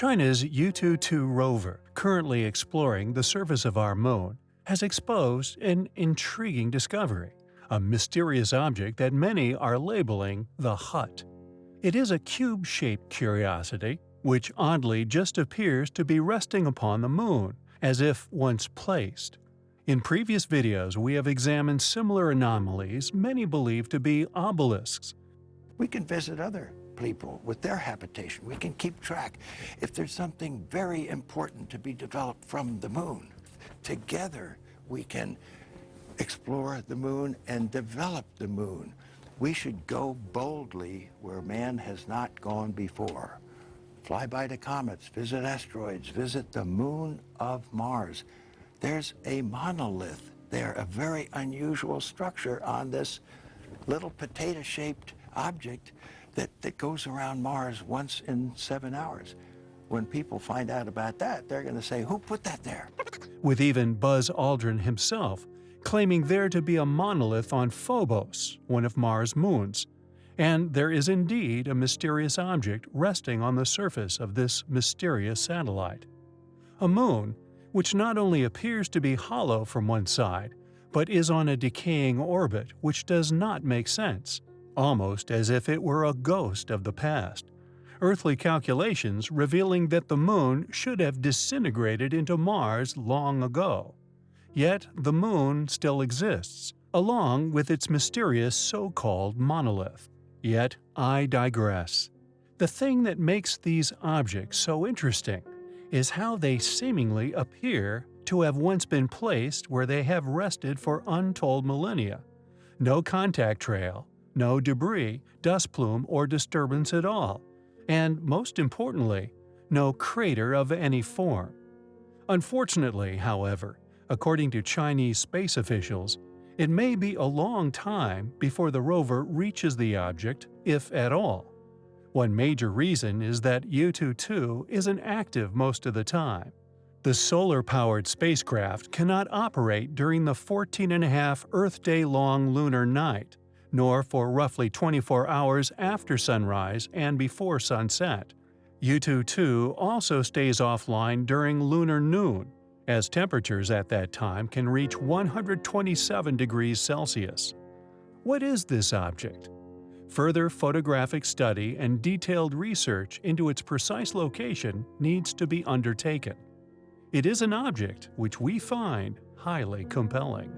China's Yutu-2 rover, currently exploring the surface of our moon, has exposed an intriguing discovery, a mysterious object that many are labeling the Hut. It is a cube-shaped curiosity, which oddly just appears to be resting upon the moon, as if once placed. In previous videos we have examined similar anomalies many believe to be obelisks. We can visit other people with their habitation. We can keep track if there's something very important to be developed from the moon. Together we can explore the moon and develop the moon. We should go boldly where man has not gone before. Fly by the comets, visit asteroids, visit the moon of Mars. There's a monolith there, a very unusual structure on this little potato-shaped object that, that goes around Mars once in seven hours. When people find out about that, they're going to say, who put that there? With even Buzz Aldrin himself claiming there to be a monolith on Phobos, one of Mars' moons, and there is indeed a mysterious object resting on the surface of this mysterious satellite. A moon, which not only appears to be hollow from one side, but is on a decaying orbit which does not make sense, almost as if it were a ghost of the past. Earthly calculations revealing that the moon should have disintegrated into Mars long ago. Yet the moon still exists, along with its mysterious so-called monolith. Yet I digress. The thing that makes these objects so interesting is how they seemingly appear to have once been placed where they have rested for untold millennia. No contact trail, no debris, dust plume, or disturbance at all. And most importantly, no crater of any form. Unfortunately, however, According to Chinese space officials, it may be a long time before the rover reaches the object, if at all. One major reason is that Yutu-2 isn't active most of the time. The solar-powered spacecraft cannot operate during the 14.5 Earth day-long lunar night, nor for roughly 24 hours after sunrise and before sunset. Yutu-2 also stays offline during lunar noon, as temperatures at that time can reach 127 degrees Celsius. What is this object? Further photographic study and detailed research into its precise location needs to be undertaken. It is an object which we find highly compelling.